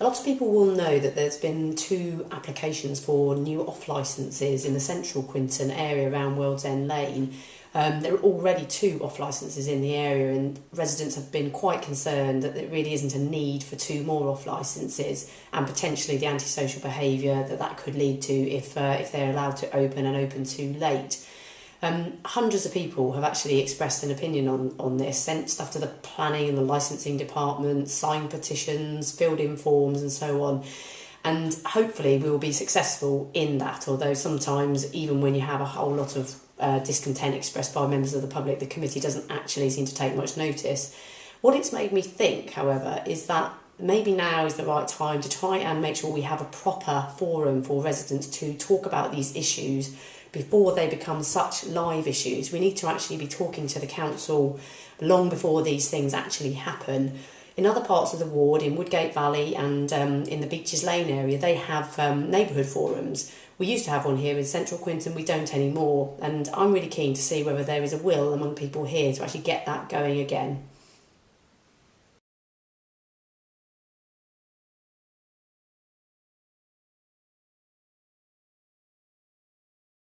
A lot of people will know that there's been two applications for new off licences in the central Quinton area around World's End Lane. Um, there are already two off licences in the area, and residents have been quite concerned that there really isn't a need for two more off licences, and potentially the antisocial behaviour that that could lead to if uh, if they're allowed to open and open too late. Um, hundreds of people have actually expressed an opinion on, on this, sent stuff to the planning and the licensing department, signed petitions, filled in forms, and so on. And hopefully, we will be successful in that. Although sometimes, even when you have a whole lot of uh, discontent expressed by members of the public, the committee doesn't actually seem to take much notice. What it's made me think, however, is that maybe now is the right time to try and make sure we have a proper forum for residents to talk about these issues before they become such live issues. We need to actually be talking to the council long before these things actually happen. In other parts of the ward, in Woodgate Valley and um, in the Beaches Lane area, they have um, neighbourhood forums we used to have one here in central Quinton, we don't anymore. And I'm really keen to see whether there is a will among people here to actually get that going again.